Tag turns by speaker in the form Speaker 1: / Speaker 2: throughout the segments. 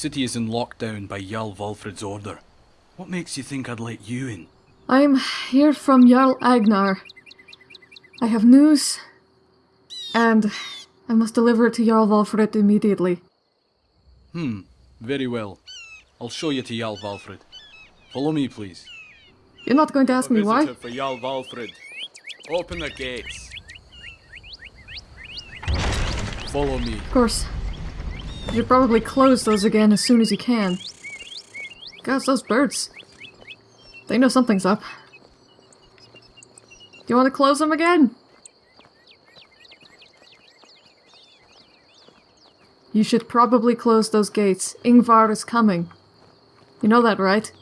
Speaker 1: city is in lockdown by Jarl Valfred's order. What makes you think I'd let you in?
Speaker 2: I'm here from Jarl Agnar. I have news, and I must deliver it to Jarl Valfred immediately.
Speaker 1: Hmm, very well. I'll show you to Jarl Valfred. Follow me, please.
Speaker 2: You're not going to ask me why?
Speaker 1: for Jarl Valfred. Open the gates. Follow me.
Speaker 2: Of course. You should probably close those again as soon as you can. Gosh, those birds. They know something's up. Do you want to close them again? You should probably close those gates. Ingvar is coming. You know that, right?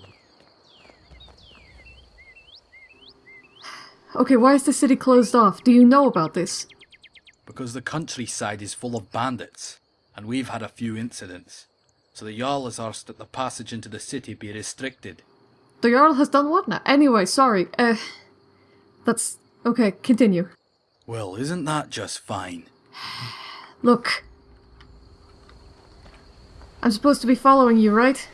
Speaker 2: Okay, why is the city closed off? Do you know about this?
Speaker 1: Because the countryside is full of bandits, and we've had a few incidents. So the Jarl has asked that the passage into the city be restricted.
Speaker 2: The Jarl has done what now? Anyway, sorry. Uh, that's... Okay, continue.
Speaker 1: Well, isn't that just fine?
Speaker 2: Look. I'm supposed to be following you, right?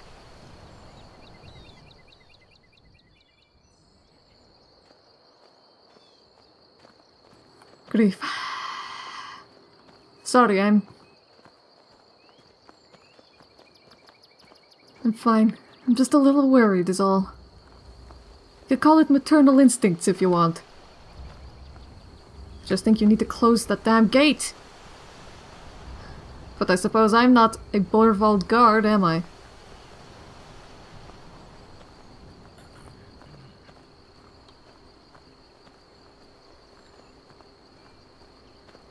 Speaker 2: Grief. Sorry, I'm... I'm fine. I'm just a little worried is all. You call it maternal instincts if you want. Just think you need to close that damn gate. But I suppose I'm not a Borvald guard, am I?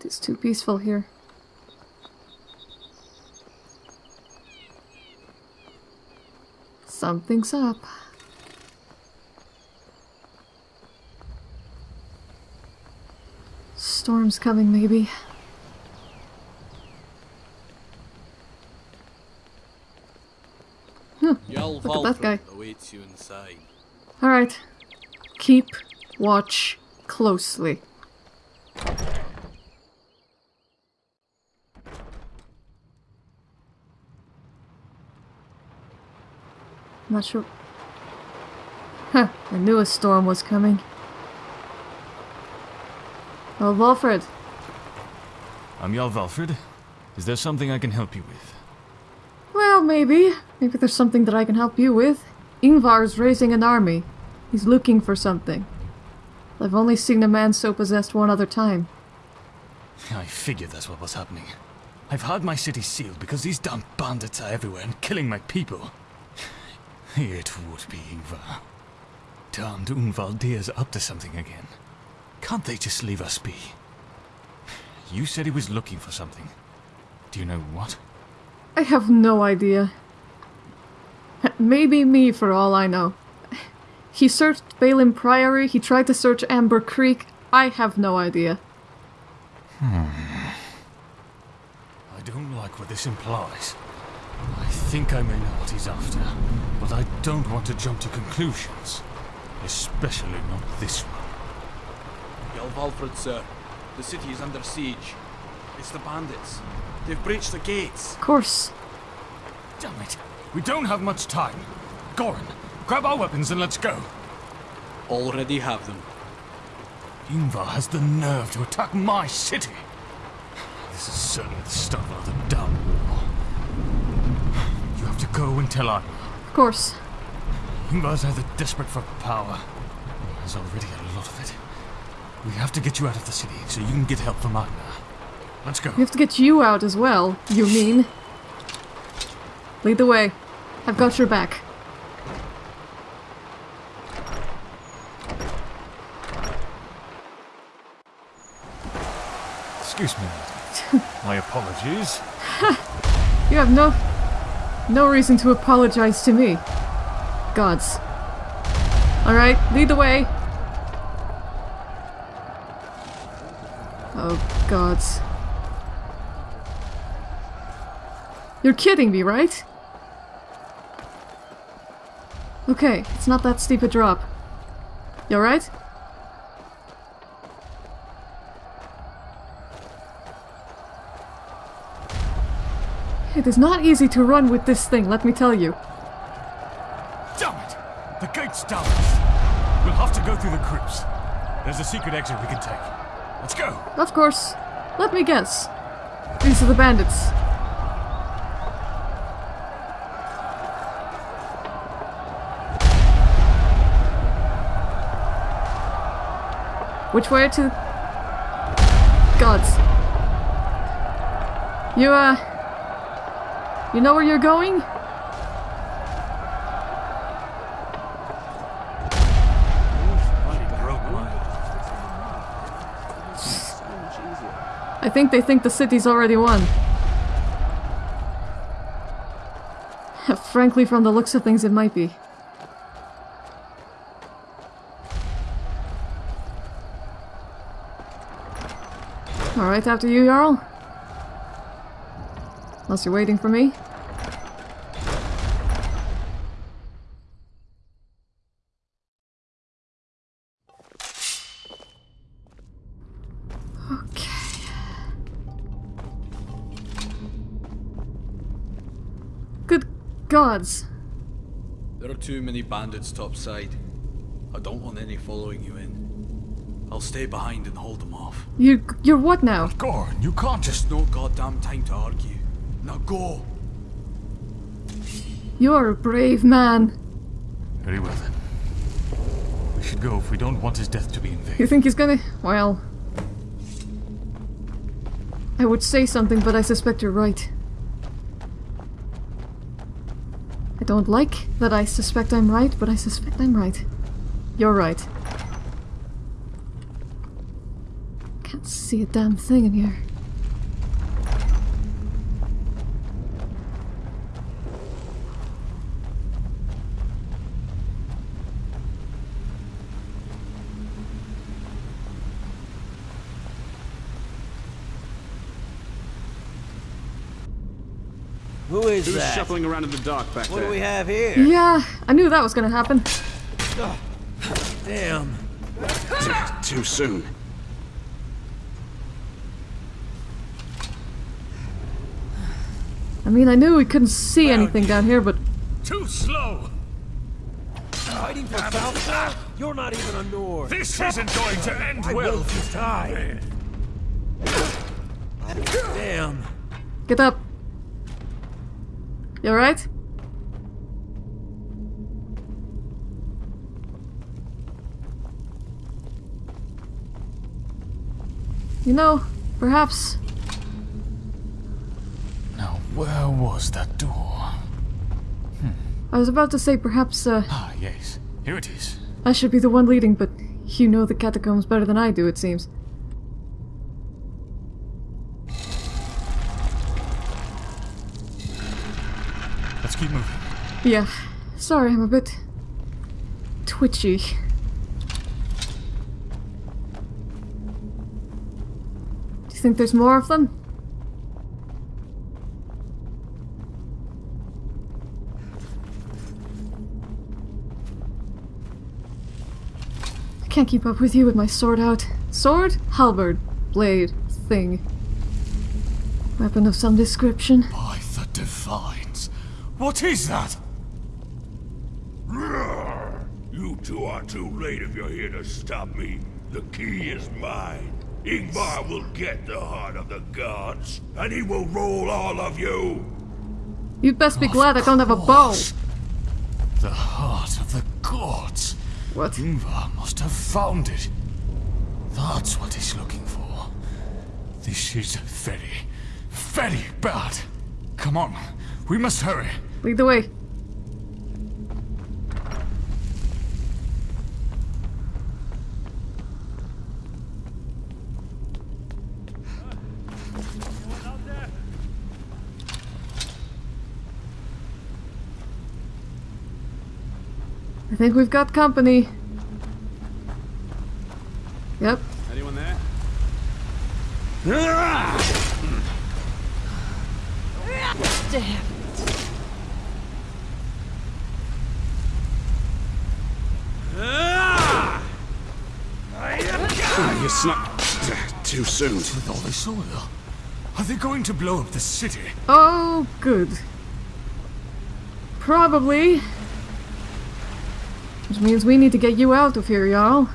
Speaker 2: It's too peaceful here. Something's up. Storm's coming, maybe.
Speaker 1: Hmm, Jarl
Speaker 2: Look at that guy.
Speaker 1: awaits you inside.
Speaker 2: Alright. Keep watch closely. Not sure. Huh, I knew a storm was coming. Oh, Valfred.
Speaker 3: I'm Jarl Valfred. Is there something I can help you with?
Speaker 2: Well, maybe. Maybe there's something that I can help you with. Ingvar's raising an army. He's looking for something. I've only seen a man so possessed one other time.
Speaker 3: I figured that's what was happening. I've had my city sealed because these damn bandits are everywhere and killing my people. It would be Ingvar. Damned Unvaldir's up to something again. Can't they just leave us be? You said he was looking for something. Do you know what?
Speaker 2: I have no idea. Maybe me for all I know. He searched Balin Priory, he tried to search Amber Creek. I have no idea. Hmm.
Speaker 3: I don't like what this implies. I think I may know what he's after, but I don't want to jump to conclusions. Especially not this one.
Speaker 1: Jarl Valfred, sir. The city is under siege. It's the bandits. They've breached the gates.
Speaker 2: Of course.
Speaker 3: Damn it! We don't have much time. Goran, grab our weapons and let's go.
Speaker 1: Already have them.
Speaker 3: Ingvar has the nerve to attack my city. This is certainly the start of another damn war. You have to go and tell Arna.
Speaker 2: Of course.
Speaker 3: Ingvar's either desperate for power, has already a lot of it. We have to get you out of the city so you can get help from Agnar. Let's go.
Speaker 2: We have to get you out as well, you mean? Lead the way. I've got your back.
Speaker 3: Excuse me. My apologies.
Speaker 2: You have no... no reason to apologize to me. Gods. Alright, lead the way. Oh, gods. You're kidding me, right? Okay, it's not that steep a drop. You alright? It is not easy to run with this thing, let me tell you.
Speaker 3: Damn it! The gate's down. We'll have to go through the crypts. There's a secret exit we can take. Let's go.
Speaker 2: Of course. Let me guess. These are the bandits. Which way to... Gods. You, uh... You know where you're going? I think they think the city's already won. Frankly, from the looks of things, it might be. Alright, after you, Jarl. Unless you're waiting for me. Okay. Good gods.
Speaker 1: There are too many bandits topside. I don't want any following you in. I'll stay behind and hold them off.
Speaker 2: You, you're what now?
Speaker 3: Gorn, you can't just...
Speaker 1: Just no goddamn time to argue. Now go!
Speaker 2: You're a brave man.
Speaker 3: Very well then. We should go if we don't want his death to be in vain.
Speaker 2: You think he's gonna... Well... I would say something, but I suspect you're right. I don't like that I suspect I'm right, but I suspect I'm right. You're right. Can't see a damn thing in here.
Speaker 4: That?
Speaker 5: shuffling around in the dark back
Speaker 4: What
Speaker 5: there?
Speaker 4: do we have here?
Speaker 2: Yeah, I knew that was gonna happen.
Speaker 4: Damn.
Speaker 5: Too soon.
Speaker 2: I mean, I knew we couldn't see anything down here, but
Speaker 3: Too slow!
Speaker 4: Fighting for South? You're not even a Nord.
Speaker 3: This isn't going to end
Speaker 4: I
Speaker 3: well.
Speaker 4: will if you die. Damn.
Speaker 2: get up. You alright? You know, perhaps
Speaker 3: Now, where was that door?
Speaker 2: I was about to say perhaps uh,
Speaker 3: Ah, yes. Here it is.
Speaker 2: I should be the one leading, but you know the catacombs better than I do, it seems. Yeah, sorry, I'm a bit twitchy. Do you think there's more of them? I can't keep up with you with my sword out. Sword? Halberd. Blade. Thing. Weapon of some description.
Speaker 3: By the divines. What is that?
Speaker 6: You are too late if you're here to stop me. The key is mine. Ingvar will get the heart of the gods, and he will rule all of you.
Speaker 2: You'd best be glad I don't have a bow.
Speaker 3: The heart of the gods.
Speaker 2: What?
Speaker 3: Ingvar must have found it. That's what he's looking for. This is very, very bad. Come on, we must hurry.
Speaker 2: Lead the way. I think we've got company. Yep.
Speaker 5: Anyone there? Ah, you snuck too soon.
Speaker 3: With all this oil, Are they going to blow up the city?
Speaker 2: Oh, good. Probably. Which means we need to get you out of here, y'all.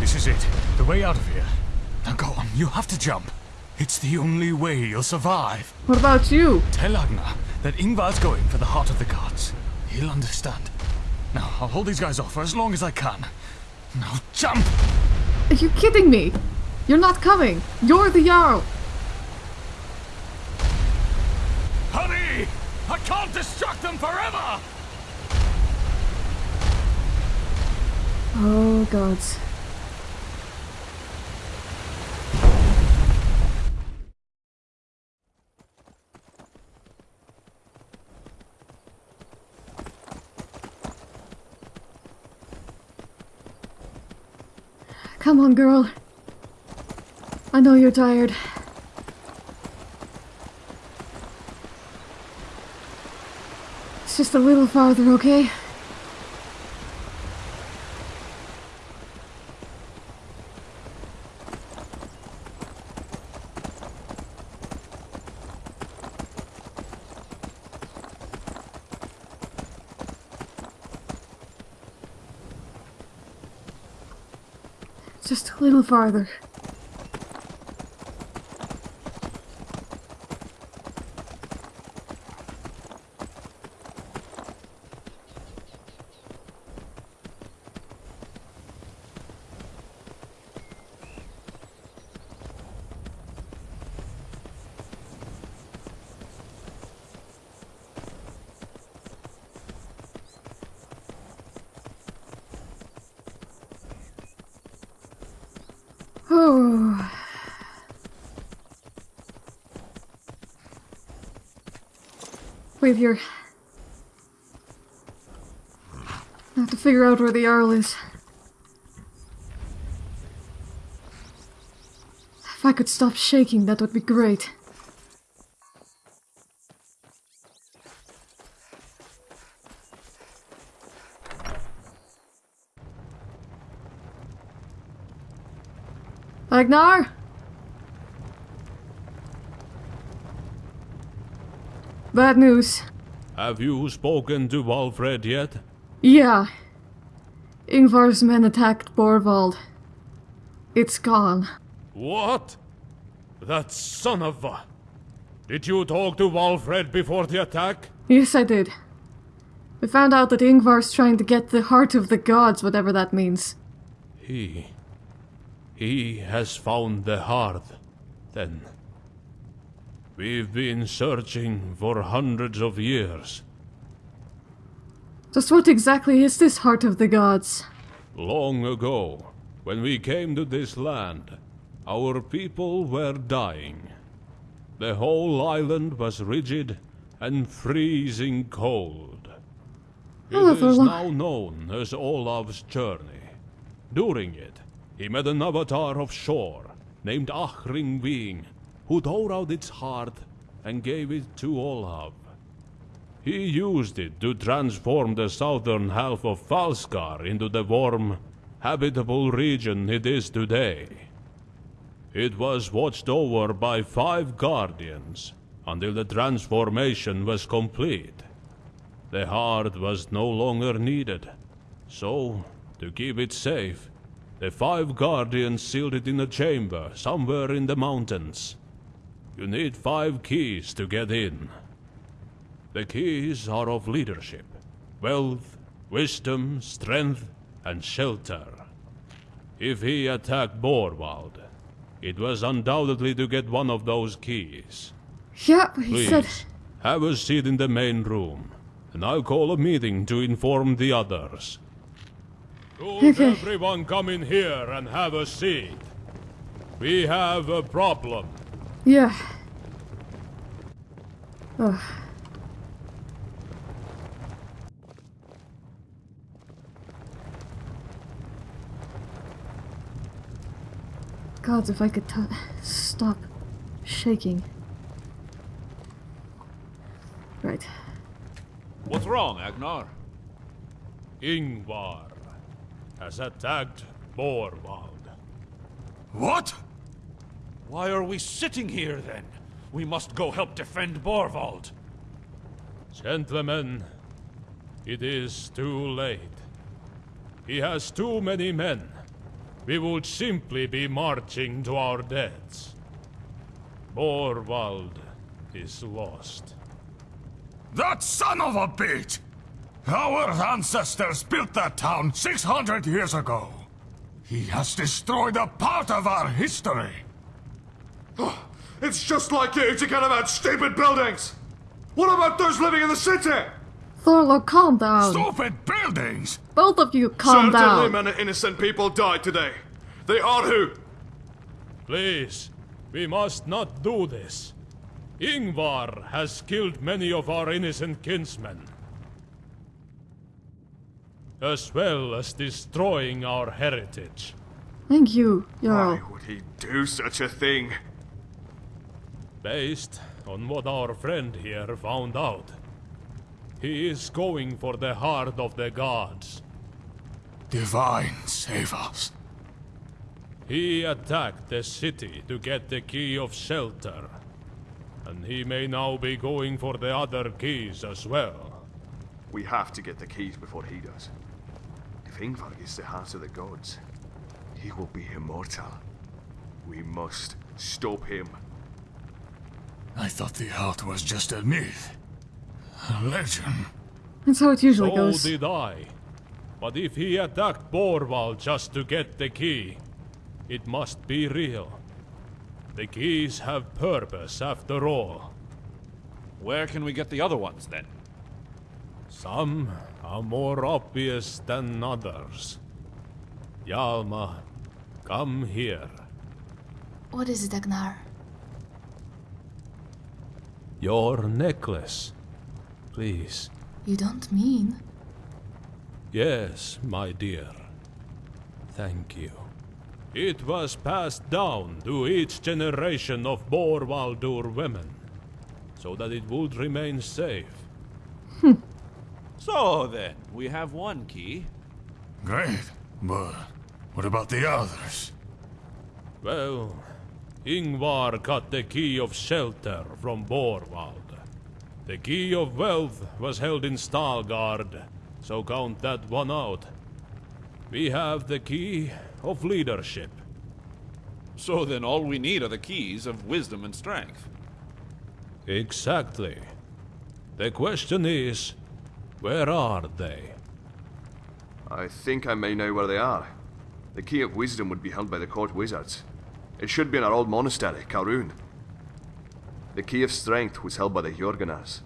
Speaker 3: This is it. The way out of here. Now go on, you have to jump. It's the only way you'll survive.
Speaker 2: What about you?
Speaker 3: Tell Agnar that Ingvar's going for the heart of the gods. He'll understand. Now, I'll hold these guys off for as long as I can. Now, jump!
Speaker 2: Are you kidding me? You're not coming. You're the Jarl.
Speaker 3: Hurry! I can't distract them forever!
Speaker 2: Oh, gods. Come on, girl. I know you're tired. It's just a little farther, okay? Just a little farther. Oh. Wait here. I have to figure out where the Jarl is. If I could stop shaking, that would be great. Agnar? Bad news.
Speaker 6: Have you spoken to Valfred yet?
Speaker 2: Yeah. Ingvar's men attacked Borvald. It's gone.
Speaker 6: What? That son of a... Did you talk to Valfred before the attack?
Speaker 2: Yes, I did. We found out that Ingvar's trying to get the heart of the gods, whatever that means.
Speaker 6: He... He has found the heart, then. We've been searching for hundreds of years.
Speaker 2: Just what exactly is this heart of the gods?
Speaker 6: Long ago, when we came to this land, our people were dying. The whole island was rigid and freezing cold. It is now known as Olaf's journey. During it, he met an avatar of Shor named Achring Ving, who tore out its heart and gave it to Olaf. He used it to transform the southern half of Falskaar into the warm, habitable region it is today. It was watched over by five guardians until the transformation was complete. The heart was no longer needed, so, to keep it safe, the five guardians sealed it in a chamber somewhere in the mountains. You need five keys to get in. The keys are of leadership, wealth, wisdom, strength, and shelter. If he attacked Borvald, it was undoubtedly to get one of those keys.
Speaker 2: Yeah, he
Speaker 6: Please,
Speaker 2: said.
Speaker 6: have a seat in the main room, and I'll call a meeting to inform the others. Could
Speaker 2: Okay.
Speaker 6: everyone come in here and have a seat? We have a problem.
Speaker 2: Yeah. Ugh. God, if I could t- stop shaking. Right.
Speaker 7: What's wrong, Agnar?
Speaker 6: Ingvar has attacked Borvald.
Speaker 3: What?
Speaker 7: Why are we sitting here then? We must go help defend Borvald.
Speaker 6: Gentlemen, it is too late. He has too many men. We would simply be marching to our deaths. Borvald is lost.
Speaker 3: That son of a bitch! Our ancestors built that town 600 years ago. He has destroyed a part of our history.
Speaker 8: It's just like you to get about stupid buildings! What about those living in the city?
Speaker 2: Thorlo, calm down.
Speaker 3: Stupid buildings!
Speaker 2: Both of you, calm
Speaker 8: Certainly
Speaker 2: down.
Speaker 8: many innocent people died today. They are who?
Speaker 6: Please, we must not do this. Ingvar has killed many of our innocent kinsmen. As well as destroying our heritage.
Speaker 2: Thank you, Jarl.
Speaker 8: Why would he do such a thing?
Speaker 6: Based on what our friend here found out, he is going for the heart of the gods.
Speaker 3: Divine save us.
Speaker 6: He attacked the city to get the key of shelter. And he may now be going for the other keys as well.
Speaker 8: We have to get the keys before he does. If is the heart of the gods, he will be immortal. We must stop him.
Speaker 3: I thought the heart was just a myth. A legend.
Speaker 2: That's how it usually
Speaker 6: So
Speaker 2: goes.
Speaker 6: did I. But if he attacked Borval just to get the key, it must be real. The keys have purpose after all.
Speaker 7: Where can we get the other ones then?
Speaker 6: Some are more obvious than others. Yalma, come here.
Speaker 9: What is it, Agnar?
Speaker 6: Your necklace. Please.
Speaker 9: You don't mean.
Speaker 6: Yes, my dear. Thank you. It was passed down to each generation of Borvaldur women, so that it would remain safe.
Speaker 7: So then, we have one key.
Speaker 3: Great. But what about the others?
Speaker 6: Well, Ingvar got the key of shelter from Borvald. The key of wealth was held in Stalgard, so count that one out. We have the key of leadership.
Speaker 7: So then all we need are the keys of wisdom and strength.
Speaker 6: Exactly. The question is, where are they?
Speaker 8: I think I may know where they are. The key of wisdom would be held by the court wizards. It should be in our old monastery, Karun. The key of strength was held by the Jorgunars.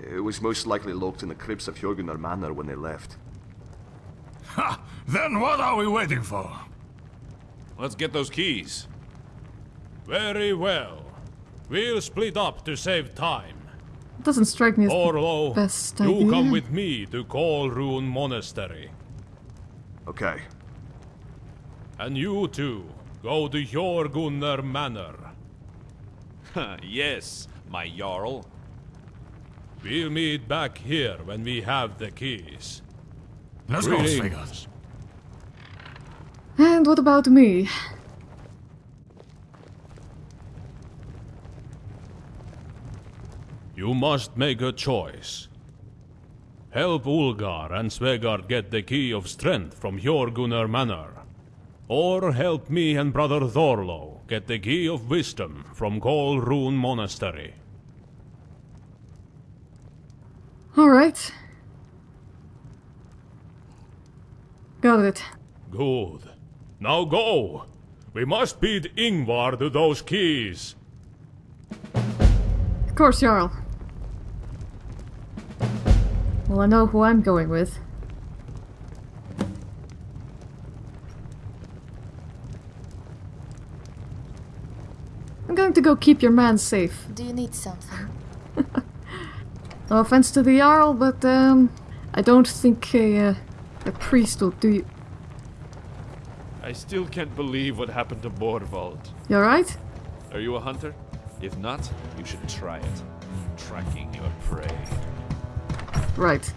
Speaker 8: It was most likely locked in the crypts of Jorgunar Manor when they left.
Speaker 3: Ha! Then what are we waiting for?
Speaker 7: Let's get those keys.
Speaker 6: Very well. We'll split up to save time.
Speaker 2: It doesn't strike me as
Speaker 6: Orlo,
Speaker 2: best
Speaker 6: you
Speaker 2: idea.
Speaker 6: come with me to Kolrun Monastery.
Speaker 8: Okay.
Speaker 6: And you two, go to Jorgunnar Manor.
Speaker 7: yes, my Jarl.
Speaker 6: We'll meet back here when we have the keys.
Speaker 3: Let's go,
Speaker 6: Greetings.
Speaker 3: Svegas.
Speaker 2: And what about me?
Speaker 6: You must make a choice. Help Ulgar and Svegard get the key of strength from Jorgunnar Manor. Or help me and brother Thorlo get the key of wisdom from Kolrun Monastery.
Speaker 2: Alright. Got it.
Speaker 6: Good. Now go! We must beat Ingvar to those keys.
Speaker 2: Of course, Jarl. Well, I know who I'm going with. I'm going to go keep your man safe.
Speaker 9: Do you need something?
Speaker 2: No offense to the Jarl, but um, I don't think a, uh, a priest will do you.
Speaker 7: I still can't believe what happened to Borvald.
Speaker 2: You alright?
Speaker 7: Are you a hunter? If not, you should try it. Tracking your prey.
Speaker 2: Right.